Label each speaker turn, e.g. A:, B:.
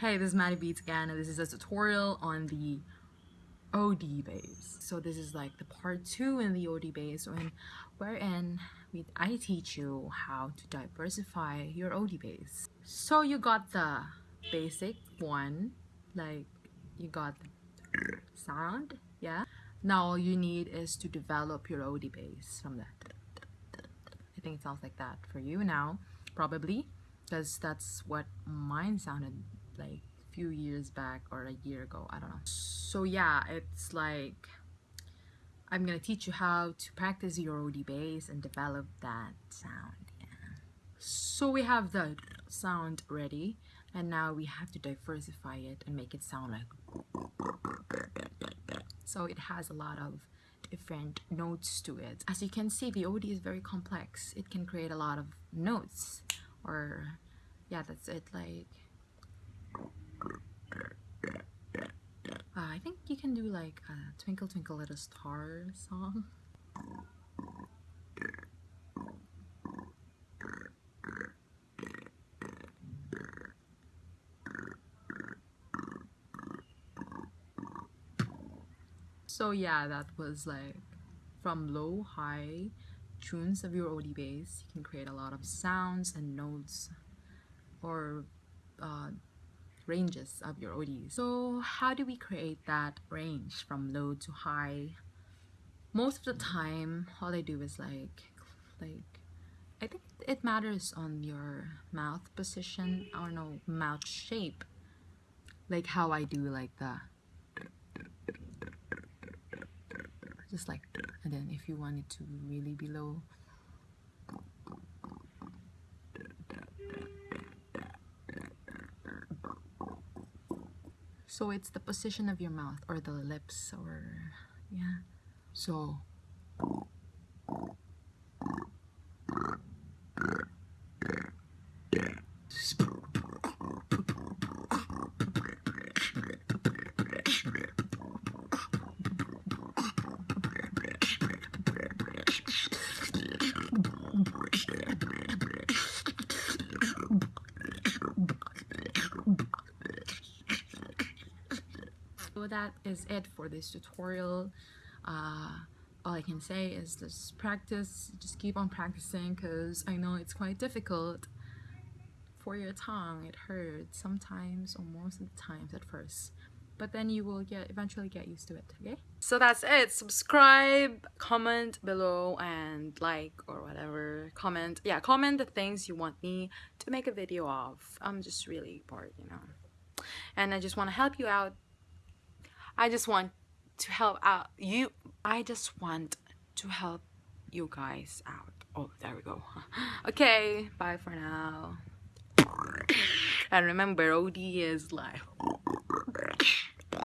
A: Hey, this is Maddie Beats again, and this is a tutorial on the OD bass. So this is like the part two in the OD bass, when wherein we, I teach you how to diversify your OD bass. So you got the basic one, like you got the sound, yeah. Now all you need is to develop your OD bass from that. I think it sounds like that for you now, probably, because that's what mine sounded like a few years back or a year ago, I don't know. So yeah, it's like I'm gonna teach you how to practice your OD bass and develop that sound. Yeah. So we have the sound ready, and now we have to diversify it and make it sound like so it has a lot of different notes to it as you can see the OD is very complex it can create a lot of notes or yeah that's it like uh, I think you can do like a Twinkle Twinkle Little Star song. So yeah that was like from low high tunes of your OD bass. You can create a lot of sounds and notes or uh, ranges of your ODs so how do we create that range from low to high? Most of the time all I do is like like I think it matters on your mouth position. Or no mouth shape. Like how I do like the just like and then if you want it to really be low so it's the position of your mouth or the lips or yeah. So so that is it for this tutorial. Uh, all I can say is just practice just keep on practicing because I know it's quite difficult for your tongue. It hurts sometimes or most of the times at first but then you will get eventually get used to it okay? So that's it. Subscribe comment below and like or whatever. Comment yeah comment the things you want me to make a video of. I'm just really bored you know? And I just want to help you out I just want to help out you. I just want to help you guys out. Oh there we go. Okay bye for now. And remember OD is like